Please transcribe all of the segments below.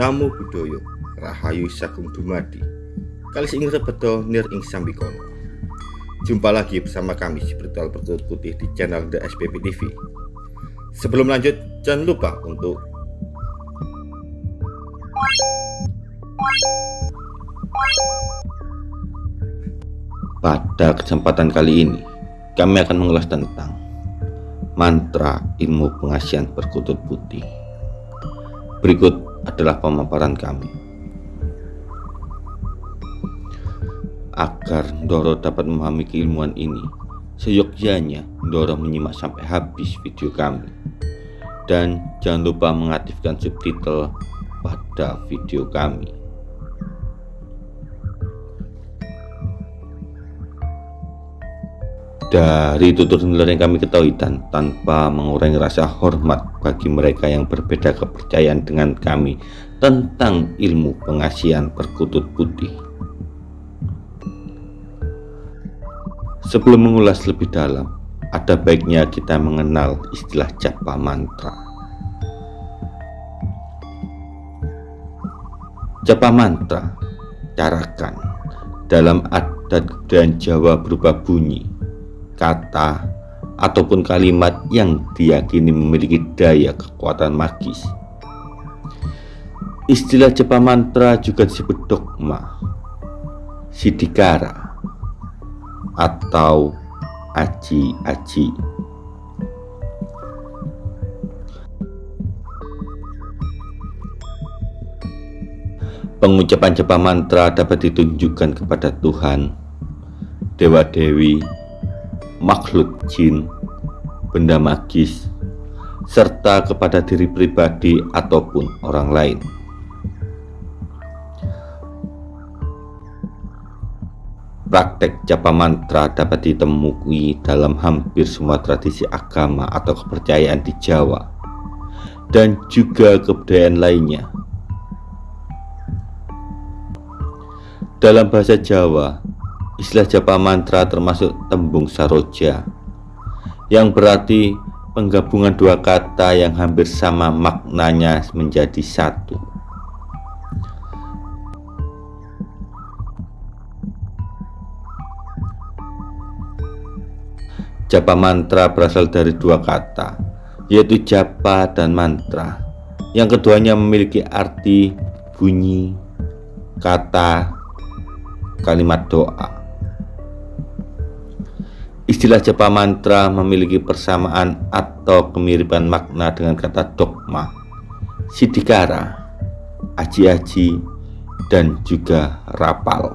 Namo Buddhaya Rahayu Sagung Dumadi. Kalis ing rebedo nir ing sambikono Jumpa lagi bersama kami di Spiritual Perkutut Putih di channel The SPP TV Sebelum lanjut jangan lupa untuk Pada kesempatan kali ini kami akan mengulas tentang mantra ilmu pengasihan perkutut putih. Berikut adalah pemaparan kami. Agar Doro dapat memahami keilmuan ini, seyogyanya Doro menyimak sampai habis video kami. Dan jangan lupa mengaktifkan subtitle pada video kami. Dari tutur nilai yang kami ketahui dan tanpa mengurangi rasa hormat bagi mereka yang berbeda kepercayaan dengan kami tentang ilmu pengasihan perkutut putih. Sebelum mengulas lebih dalam, ada baiknya kita mengenal istilah japa mantra. Japa mantra, carakan, dalam adat dan Jawa berupa bunyi kata, ataupun kalimat yang diyakini memiliki daya kekuatan magis. Istilah japa mantra juga disebut dogma, sidikara, atau aji-aji. Pengucapan japa mantra dapat ditunjukkan kepada Tuhan, dewa-dewi, makhluk jin, benda magis, serta kepada diri pribadi ataupun orang lain. Praktek japa mantra dapat ditemui dalam hampir semua tradisi agama atau kepercayaan di Jawa dan juga kebudayaan lainnya. Dalam bahasa Jawa, Istilah japa mantra termasuk tembung saroja yang berarti penggabungan dua kata yang hampir sama maknanya menjadi satu. Japa mantra berasal dari dua kata, yaitu japa dan mantra. Yang keduanya memiliki arti bunyi, kata, kalimat doa. Istilah japa mantra memiliki persamaan atau kemiripan makna dengan kata dogma, sidikara, aji-aji, dan juga rapal.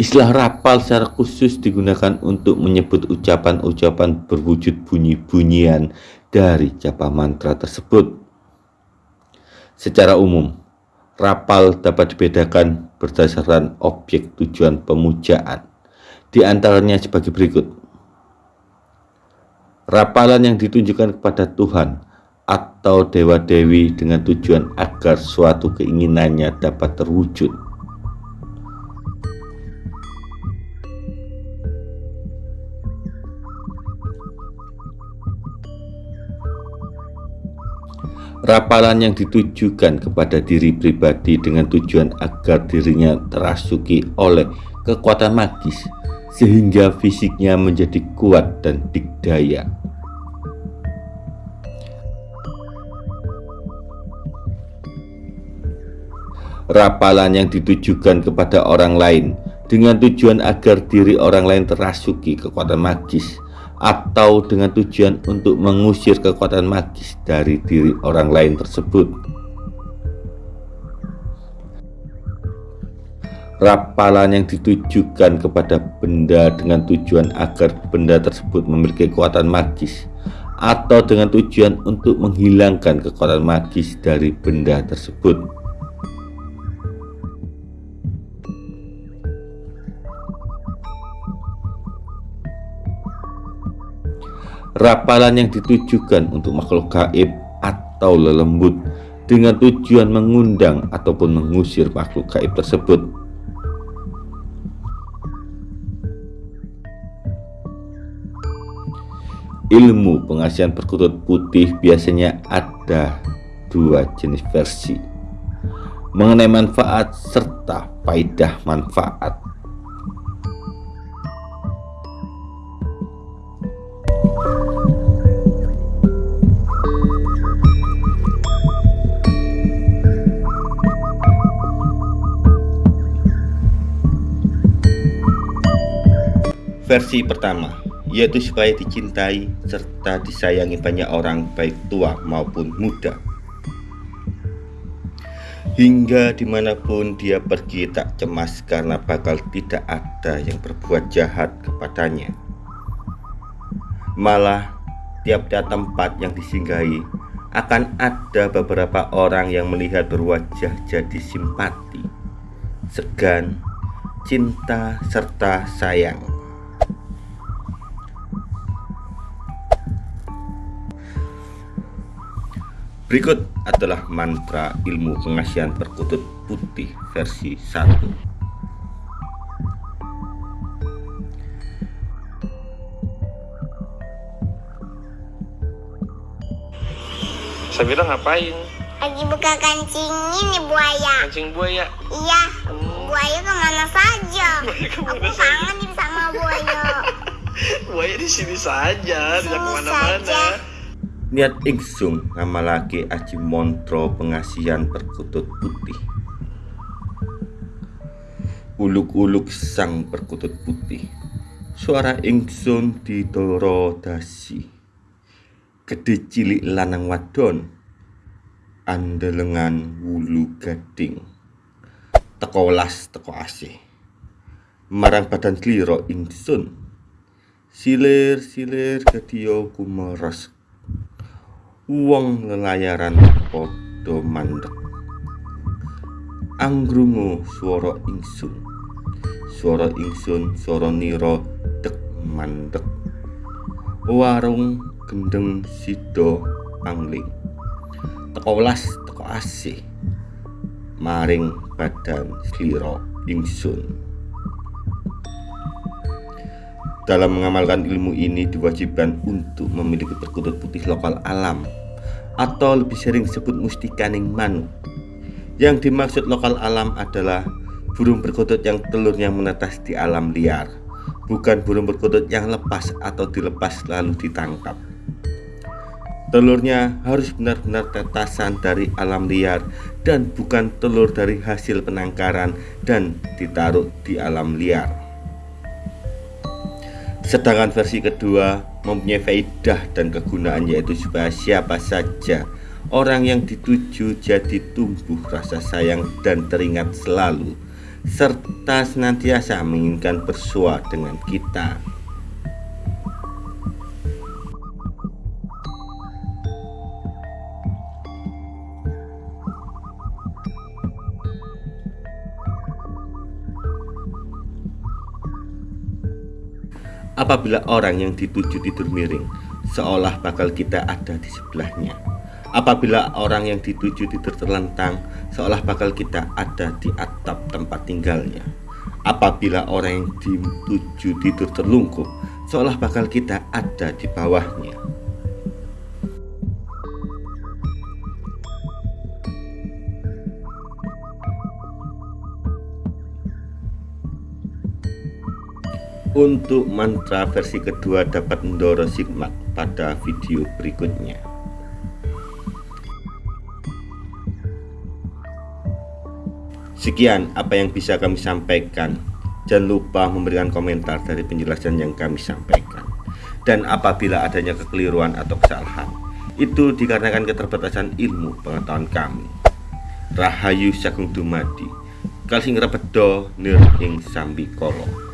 Istilah rapal secara khusus digunakan untuk menyebut ucapan-ucapan berwujud bunyi-bunyian dari japa mantra tersebut. Secara umum, rapal dapat dibedakan berdasarkan objek tujuan pemujaan di antaranya sebagai berikut. Rapalan yang ditunjukkan kepada Tuhan atau dewa-dewi dengan tujuan agar suatu keinginannya dapat terwujud. Rapalan yang ditujukan kepada diri pribadi dengan tujuan agar dirinya terasuki oleh kekuatan magis sehingga fisiknya menjadi kuat dan dikdaya. Rapalan yang ditujukan kepada orang lain dengan tujuan agar diri orang lain terasuki kekuatan magis atau dengan tujuan untuk mengusir kekuatan magis dari diri orang lain tersebut. Rapalan yang ditujukan kepada benda dengan tujuan agar benda tersebut memiliki kekuatan magis atau dengan tujuan untuk menghilangkan kekuatan magis dari benda tersebut. Rapalan yang ditujukan untuk makhluk gaib atau lelembut dengan tujuan mengundang ataupun mengusir makhluk gaib tersebut ilmu pengasihan perkutut putih biasanya ada dua jenis versi mengenai manfaat serta faidah manfaat. Versi pertama, yaitu supaya dicintai serta disayangi banyak orang baik tua maupun muda. Hingga di mana pun dia pergi tak cemas karena bakal tidak ada yang berbuat jahat kepadanya. Malah tiap-tiap tempat yang disinggahi akan ada beberapa orang yang melihat berwajah jadi simpati, segan, cinta, serta sayang. Berikut adalah mantra ilmu pengasihan perkutut putih versi 1 Sabira ngapain? Lagi buka kancing ini buaya. Kancing buaya. Iya, buaya ke mana saja? Buaya ke mana Aku saja? kangen sama buaya. Buaya di sini saja, tidak ke mana-mana. Niat Ingsung ngamalake aji montro pengasihan perkutut putih. Uluk-uluk sang perkutut putih. Suara Ingsun didoro dasi. Gede cilik lanang wadon. Andelengan wulu gading. Teko las teko asih. Marang badan kliro Ingsun Silir-silir gediyo kumeres Wong lelayaran padha mandek. Anggrungu swara ingsun. Swara ingsun swara nira dek mandek. Warung gendeng sida angling. Teko welas teko asih. Maring badan slira ingsun. Dalam mengamalkan ilmu ini diwajibkan untuk memiliki perkutut putih lokal alam atau lebih sering disebut mustikaning manu. Yang dimaksud lokal alam adalah burung perkutut yang telurnya menetas di alam liar, bukan burung perkutut yang lepas atau dilepas lalu ditangkap. Telurnya harus benar-benar tetasan dari alam liar dan bukan telur dari hasil penangkaran dan ditaruh di alam liar. Sedangkan versi kedua mempunyai faidah dan kegunaan yaitu supaya siapa saja orang yang dituju jadi tumbuh rasa sayang dan teringat selalu serta senantiasa menginginkan bersua dengan kita. Apabila orang yang dituju tidur miring, seolah bakal kita ada di sebelahnya. Apabila orang yang dituju tidur terlentang, seolah bakal kita ada di atap tempat tinggalnya. Apabila orang yang dituju tidur terlungkup, seolah bakal kita ada di bawahnya. Untuk mantra versi kedua dapat mendorong sigmat pada video berikutnya. Sekian apa yang bisa kami sampaikan. Jangan lupa memberikan komentar dari penjelasan yang kami sampaikan. Dan apabila adanya kekeliruan atau kesalahan, itu dikarenakan keterbatasan ilmu pengetahuan kami. Rahayu Sagung Dumadi, Kalsing Rebedo Nir ing Sambi Kolo.